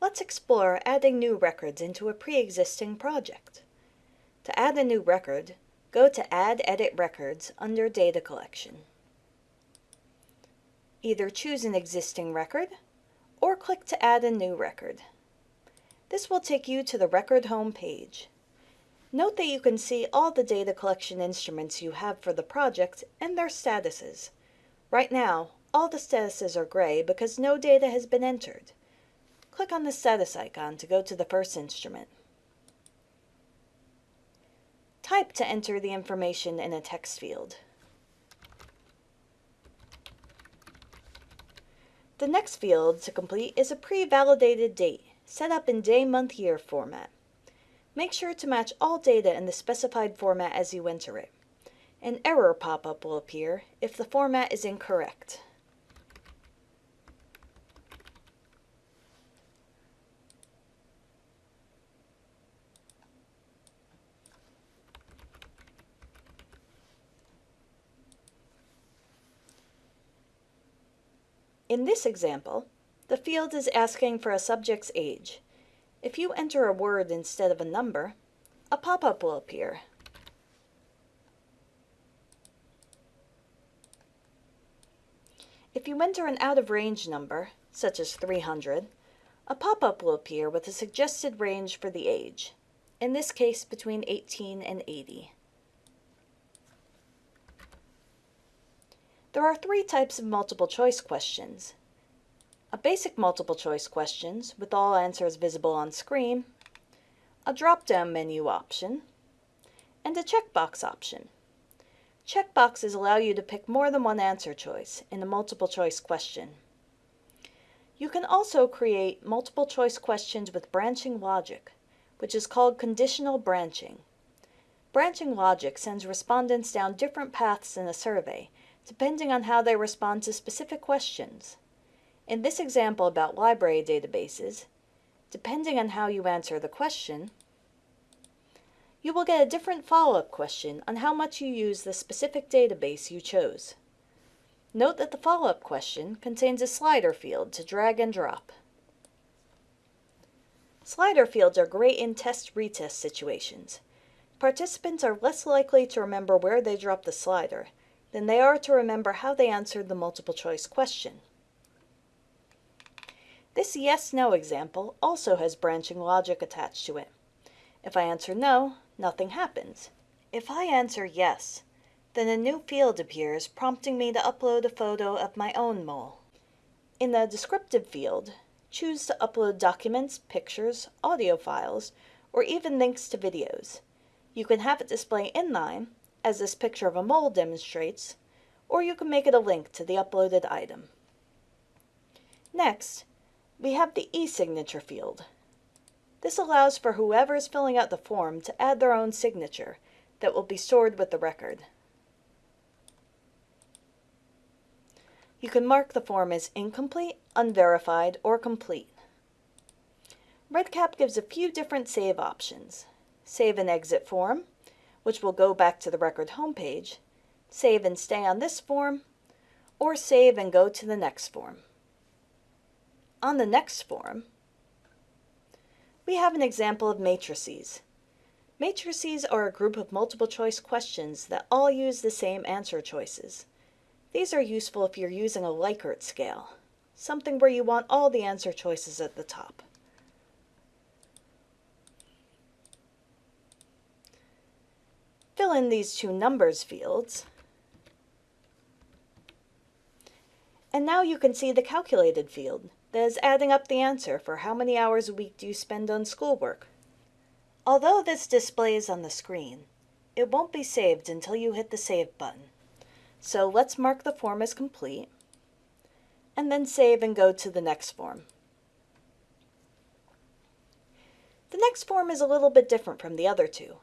Let's explore adding new records into a pre-existing project. To add a new record, go to Add Edit Records under Data Collection. Either choose an existing record or click to add a new record. This will take you to the record home page. Note that you can see all the data collection instruments you have for the project and their statuses. Right now, all the statuses are gray because no data has been entered. Click on the status icon to go to the first instrument. Type to enter the information in a text field. The next field to complete is a pre-validated date, set up in day-month-year format. Make sure to match all data in the specified format as you enter it. An error pop-up will appear if the format is incorrect. In this example, the field is asking for a subject's age. If you enter a word instead of a number, a pop-up will appear. If you enter an out-of-range number, such as 300, a pop-up will appear with a suggested range for the age, in this case between 18 and 80. There are three types of multiple choice questions. A basic multiple choice questions with all answers visible on screen, a drop-down menu option, and a checkbox option. Checkboxes allow you to pick more than one answer choice in a multiple choice question. You can also create multiple choice questions with branching logic, which is called conditional branching. Branching logic sends respondents down different paths in a survey depending on how they respond to specific questions. In this example about library databases, depending on how you answer the question, you will get a different follow-up question on how much you use the specific database you chose. Note that the follow-up question contains a slider field to drag and drop. Slider fields are great in test-retest situations. Participants are less likely to remember where they dropped the slider, than they are to remember how they answered the multiple choice question. This yes-no example also has branching logic attached to it. If I answer no, nothing happens. If I answer yes, then a new field appears prompting me to upload a photo of my own mole. In the descriptive field, choose to upload documents, pictures, audio files, or even links to videos. You can have it display inline as this picture of a mole demonstrates, or you can make it a link to the uploaded item. Next, we have the e-signature field. This allows for whoever is filling out the form to add their own signature that will be stored with the record. You can mark the form as incomplete, unverified, or complete. REDCap gives a few different save options. Save and exit form, which will go back to the record homepage, save and stay on this form, or save and go to the next form. On the next form, we have an example of matrices. Matrices are a group of multiple choice questions that all use the same answer choices. These are useful if you're using a Likert scale, something where you want all the answer choices at the top. Fill in these two numbers fields. And now you can see the calculated field that is adding up the answer for how many hours a week do you spend on schoolwork. Although this displays on the screen, it won't be saved until you hit the Save button. So let's mark the form as complete, and then save and go to the next form. The next form is a little bit different from the other two.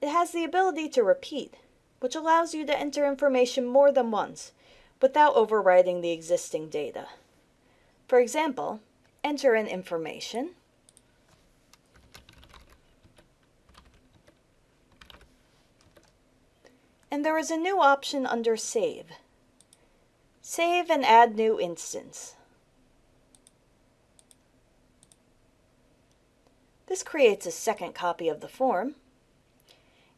It has the ability to repeat, which allows you to enter information more than once without overwriting the existing data. For example, enter in information, and there is a new option under Save. Save and add new instance. This creates a second copy of the form.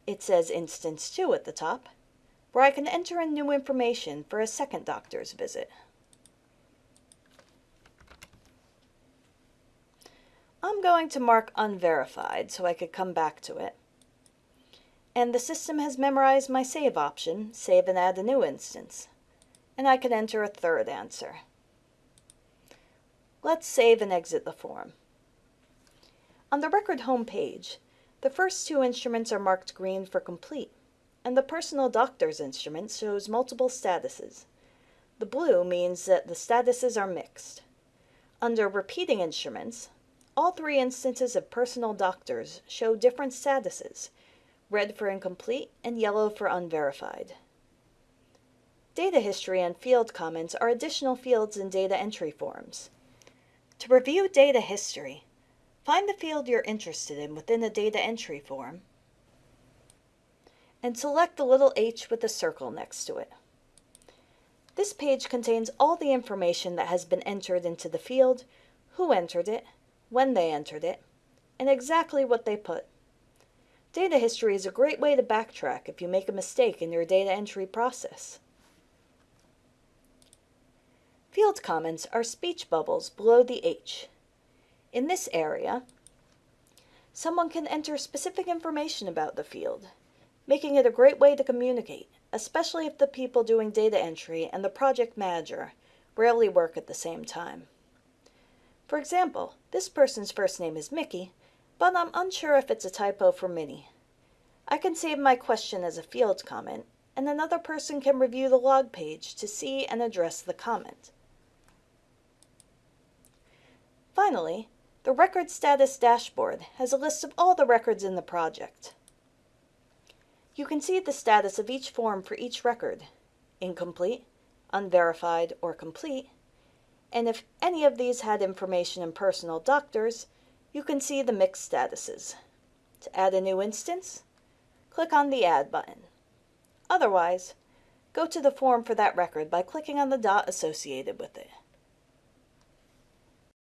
It says Instance 2 at the top, where I can enter in new information for a second doctor's visit. I'm going to mark unverified so I could come back to it. And the system has memorized my save option, save and add a new instance. And I can enter a third answer. Let's save and exit the form. On the record home page, the first two instruments are marked green for complete, and the personal doctor's instrument shows multiple statuses. The blue means that the statuses are mixed. Under repeating instruments, all three instances of personal doctors show different statuses, red for incomplete and yellow for unverified. Data history and field comments are additional fields in data entry forms. To review data history, find the field you're interested in within the data entry form and select the little h with a circle next to it. This page contains all the information that has been entered into the field, who entered it, when they entered it, and exactly what they put. Data history is a great way to backtrack if you make a mistake in your data entry process. Field comments are speech bubbles below the H. In this area, someone can enter specific information about the field, making it a great way to communicate, especially if the people doing data entry and the project manager rarely work at the same time. For example, this person's first name is Mickey, but I'm unsure if it's a typo for Minnie. I can save my question as a field comment, and another person can review the log page to see and address the comment. Finally, the Record Status Dashboard has a list of all the records in the project. You can see the status of each form for each record, incomplete, unverified, or complete, and if any of these had information in personal doctors, you can see the mixed statuses. To add a new instance, click on the Add button. Otherwise, go to the form for that record by clicking on the dot associated with it.